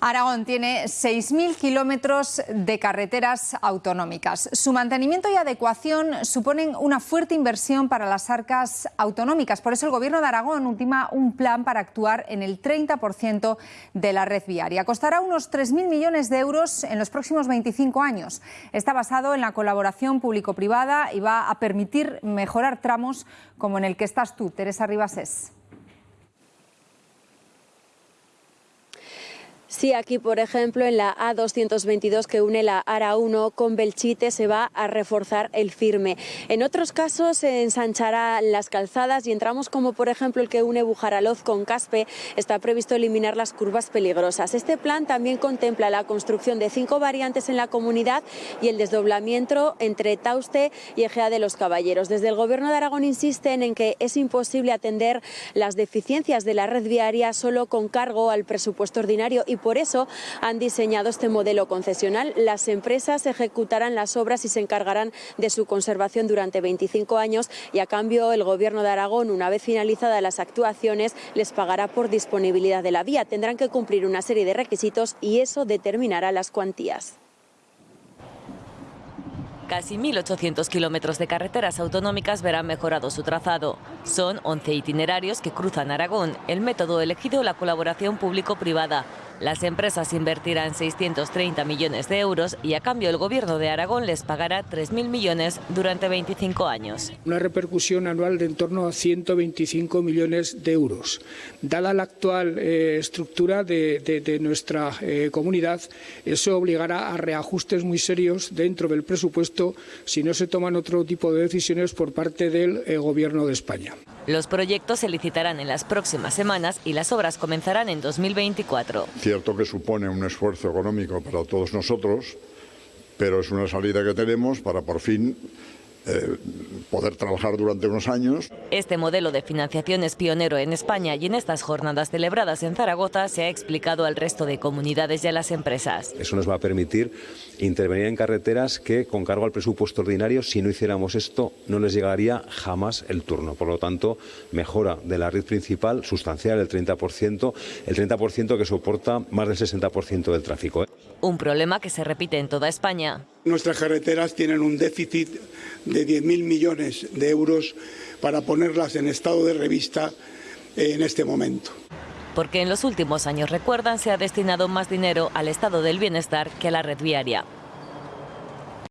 Aragón tiene 6.000 kilómetros de carreteras autonómicas. Su mantenimiento y adecuación suponen una fuerte inversión para las arcas autonómicas. Por eso el Gobierno de Aragón ultima un plan para actuar en el 30% de la red viaria. Costará unos 3.000 millones de euros en los próximos 25 años. Está basado en la colaboración público-privada y va a permitir mejorar tramos como en el que estás tú, Teresa Ribasés. Sí, aquí, por ejemplo, en la A222 que une la ARA 1 con Belchite se va a reforzar el firme. En otros casos se ensanchará las calzadas y entramos como, por ejemplo, el que une Bujaraloz con Caspe. Está previsto eliminar las curvas peligrosas. Este plan también contempla la construcción de cinco variantes en la comunidad y el desdoblamiento entre Tauste y Egea de los Caballeros. Desde el Gobierno de Aragón insisten en que es imposible atender las deficiencias de la red viaria solo con cargo al presupuesto ordinario y por eso han diseñado este modelo concesional. Las empresas ejecutarán las obras y se encargarán de su conservación durante 25 años y a cambio el Gobierno de Aragón, una vez finalizadas las actuaciones, les pagará por disponibilidad de la vía. Tendrán que cumplir una serie de requisitos y eso determinará las cuantías. Casi 1.800 kilómetros de carreteras autonómicas verán mejorado su trazado. Son 11 itinerarios que cruzan Aragón. El método elegido la colaboración público-privada. Las empresas invertirán 630 millones de euros y a cambio el Gobierno de Aragón les pagará 3.000 millones durante 25 años. Una repercusión anual de en torno a 125 millones de euros. Dada la actual eh, estructura de, nuestra eh, comunidad, eso obligará a reajustes muy serios dentro del presupuesto si no se toman otro tipo de decisiones por parte del eh, Gobierno de España. Los proyectos se licitarán en las próximas semanas y las obras comenzarán en 2024. Cierto que supone un esfuerzo económico para todos nosotros, pero es una salida que tenemos para por fin eh, poder trabajar durante unos años. Este modelo de financiación es pionero en España y en estas jornadas celebradas en Zaragoza se ha explicado al resto de comunidades y a las empresas. Eso nos va a permitir intervenir en carreteras que con cargo al presupuesto ordinario, si no hiciéramos esto, no les llegaría jamás el turno. Por lo tanto, mejora de la red principal sustancial, el 30%, el 30% que soporta más del 60% del tráfico. Un problema que se repite en toda España. Nuestras carreteras tienen un déficit de 10.000 millones de euros para ponerlas en estado de revista en este momento. Porque en los últimos años, recuerdan, se ha destinado más dinero al estado del bienestar que a la red viaria.